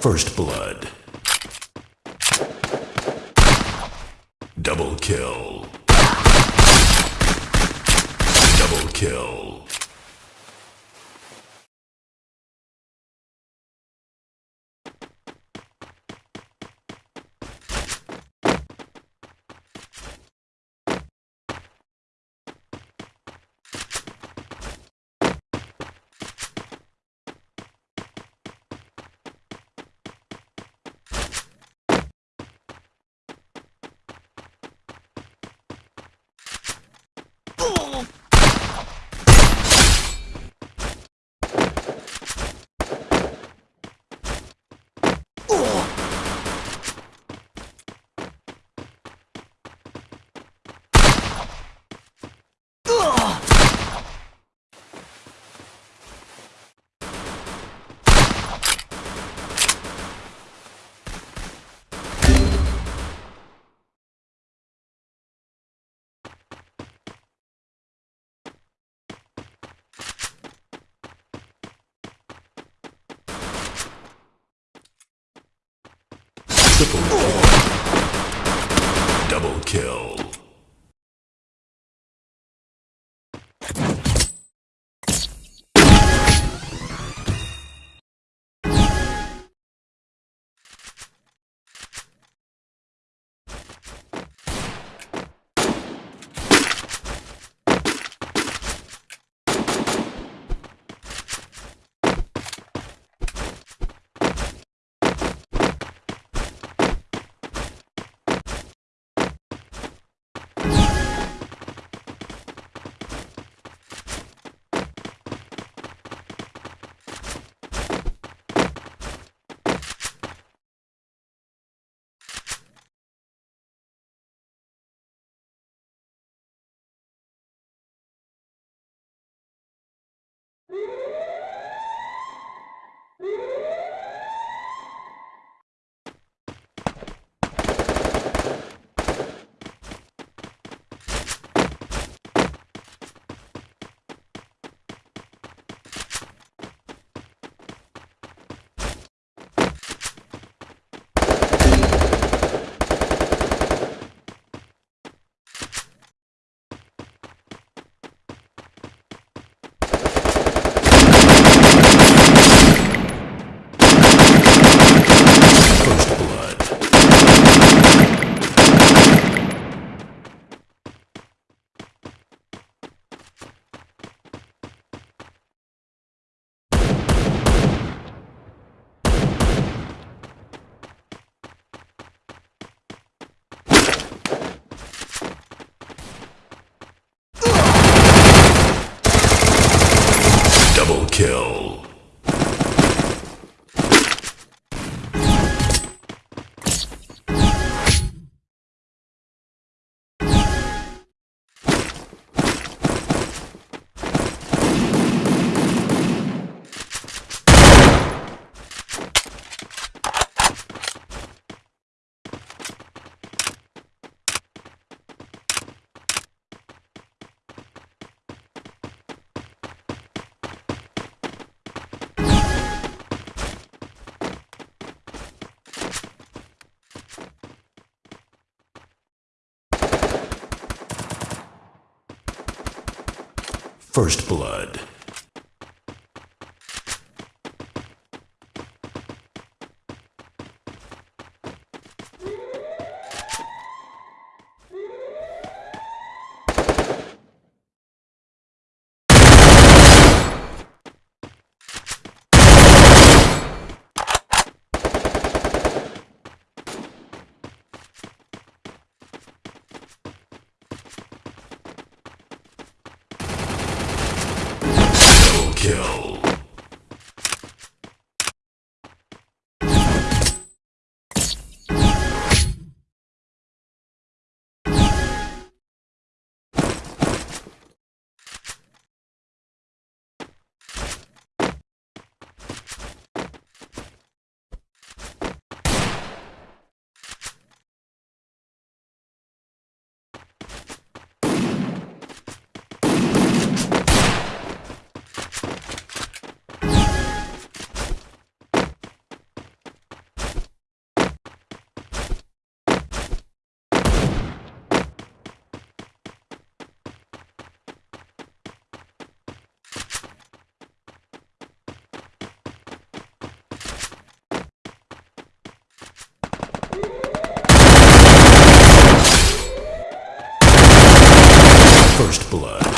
First Blood. Double kill. Double kill. Triple kill. Double kill. Woo! First blood. First Blood.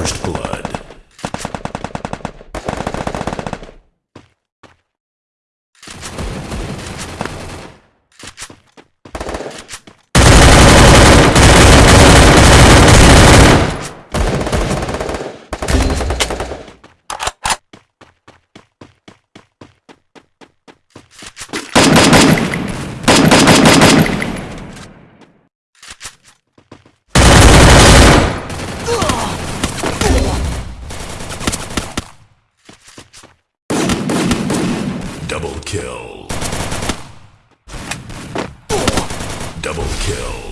First blood. Double kill.